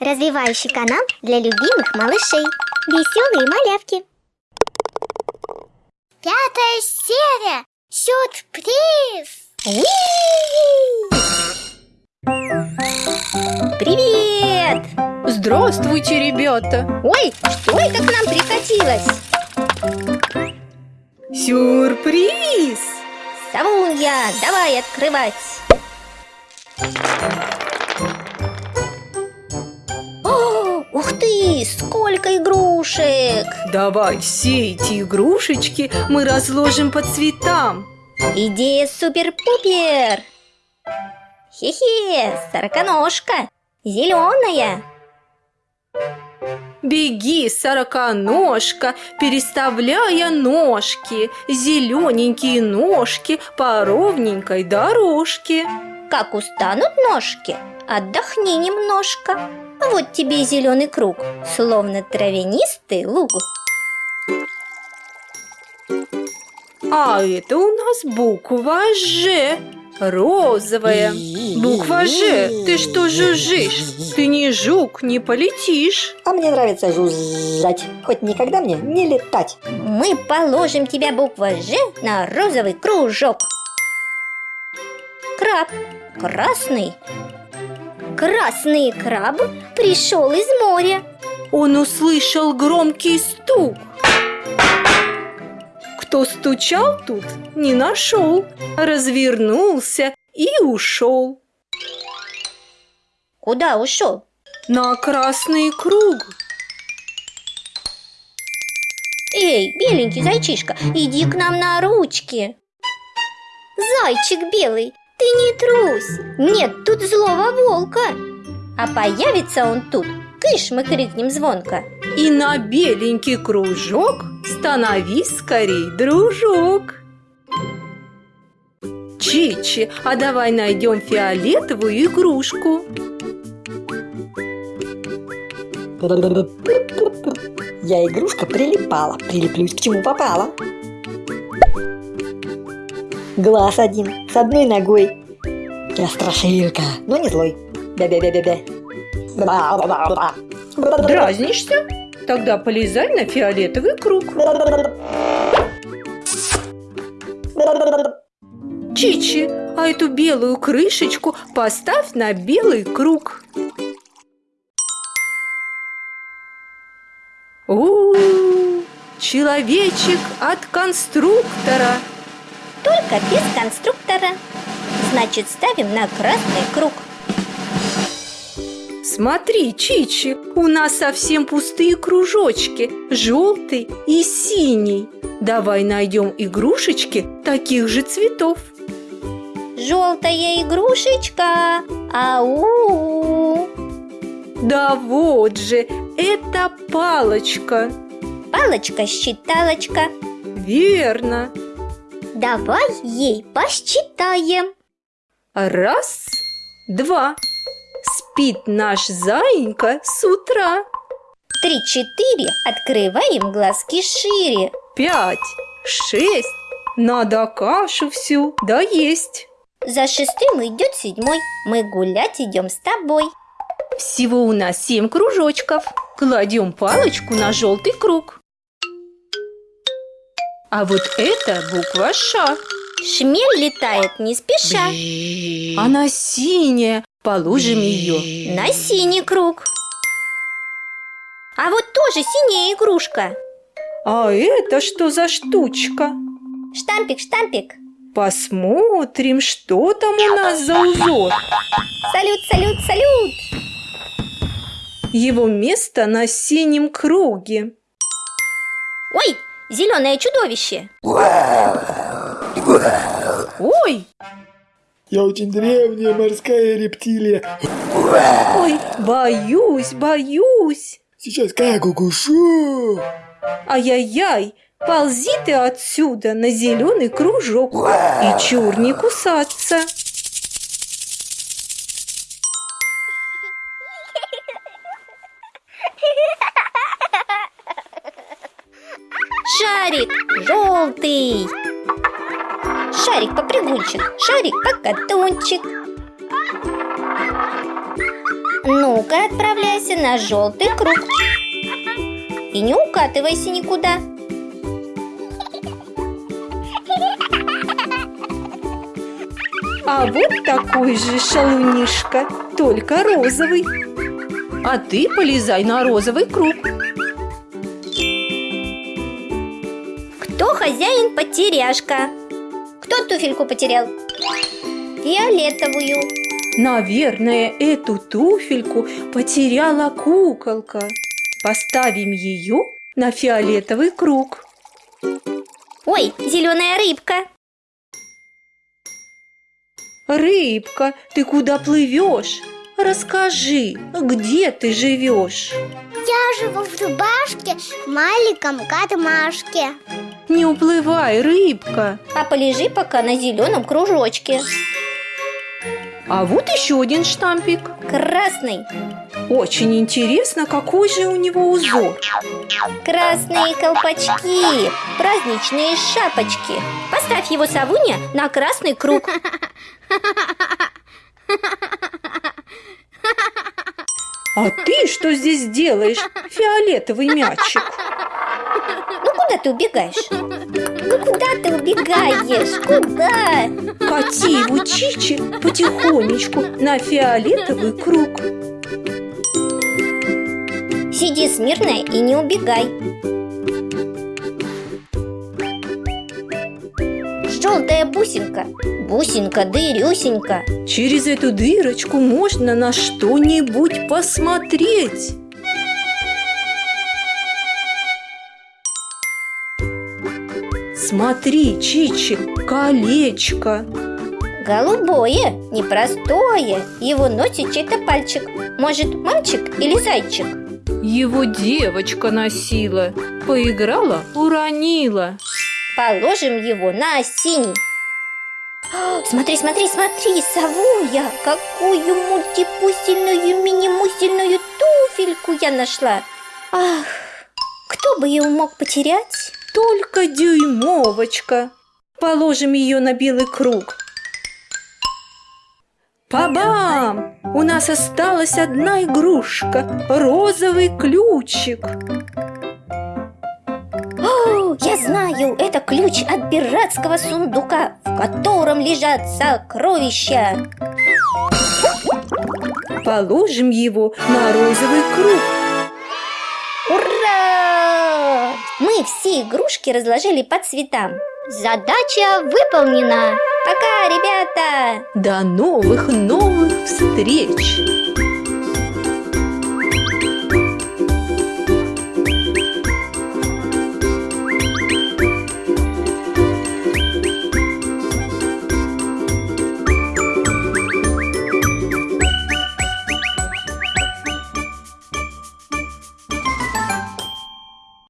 Развивающий канал для любимых малышей. Веселые малявки. Пятая серия. Сюрприз. Привет! Здравствуйте, ребята! Ой, что это к нам прикатилось? Сюрприз! Савунья, давай открывать! Сколько игрушек! Давай все эти игрушечки мы разложим по цветам. Идея супер-пупер! Хе-хе, сороконожка, зеленая. Беги, сороконожка, переставляя ножки, зелененькие ножки по ровненькой дорожке. Как устанут ножки, отдохни немножко. Вот тебе и зеленый круг, словно травянистый луг. А это у нас буква «Ж». Розовая. Буква «Ж». Ты что жужжишь? Ты не жук, не полетишь. А мне нравится жужжать, хоть никогда мне не летать. Мы положим тебя буква «Ж» на розовый кружок. Краб. Красный. Красный краб пришел из моря. Он услышал громкий стук. Кто стучал тут, не нашел, развернулся и ушел. Куда ушел? На красный круг. Эй, беленький зайчишка, иди к нам на ручки. Зайчик белый, ты не трусь. Нет тут злого волка. А появится он тут, кыш, мы крикнем звонко. И на беленький кружок становись скорей, дружок. Чичи, а давай найдем фиолетовую игрушку. Я игрушка прилипала, прилеплюсь к чему попала. Глаз один, с одной ногой. Я страшилка, но не злой. Бя-бя-бя-бя-бя. Дразнишься? Тогда полезай на фиолетовый круг. Чичи, а эту белую крышечку поставь на белый круг. У, человечек от конструктора. Только без конструктора. Значит, ставим на красный круг. Смотри, Чичи, у нас совсем пустые кружочки, желтый и синий. Давай найдем игрушечки таких же цветов. Желтая игрушечка. Ау! Да вот же, это палочка. Палочка-считалочка. Верно. Давай ей посчитаем. Раз, два. Спит наш заинька с утра. Три-четыре, открываем глазки шире. Пять, шесть. Надо кашу всю доесть. За шестым идет седьмой. Мы гулять идем с тобой. Всего у нас семь кружочков. Кладем палочку на желтый круг. А вот это буква Ш. Шмель летает не спеша. Она синяя. Положим ее. На синий круг. А вот тоже синяя игрушка. А это что за штучка? Штампик, штампик. Посмотрим, что там у нас за узор. Салют, салют, салют. Его место на синем круге. Ой, зеленое чудовище. Ой, Я очень древняя морская рептилия. ой, боюсь, боюсь. Сейчас как укушу. Ай-яй-яй, ползи ты отсюда на зеленый кружок и чур не кусаться. Шарик желтый. Шарик попрыгунчик, шарик покатунчик. Ну-ка, отправляйся на желтый круг. И не укатывайся никуда. А вот такой же шалунишка, только розовый. А ты полезай на розовый круг. Хозяин потеряшка? Кто туфельку потерял? Фиолетовую. Наверное, эту туфельку потеряла куколка. Поставим ее на фиолетовый круг. Ой, зеленая рыбка. Рыбка, ты куда плывешь? Расскажи, где ты живешь? Я живу в рубашке в маленьком катмашке. Не уплывай, рыбка. А полежи пока на зеленом кружочке. А вот еще один штампик. Красный. Очень интересно, какой же у него узор. Красные колпачки. Праздничные шапочки. Поставь его, Савуня, на красный круг. А ты что здесь делаешь, фиолетовый мячик? Ну куда ты убегаешь? Ну куда ты убегаешь? Куда? Кати его Чичи потихонечку на фиолетовый круг. Сиди смирно и не убегай. Желтая бусинка, бусинка дырюсенька. Через эту дырочку можно на что-нибудь посмотреть. Смотри, Чичи, колечко. Голубое, непростое. Его носит чей-то пальчик. Может, мальчик или зайчик? Его девочка носила, поиграла, уронила. Положим его на синий. О, Смотри, смотри, смотри, совуя, какую мультипусельную мини-мусельную туфельку я нашла. Ах, кто бы ее мог потерять? Только дюймовочка. Положим ее на белый круг. Пабам! У нас осталась одна игрушка – розовый ключик. О, я знаю, это ключ от пиратского сундука, в котором лежат сокровища. Положим его на розовый круг. Мы все игрушки разложили по цветам. Задача выполнена. Пока, ребята! До новых новых встреч!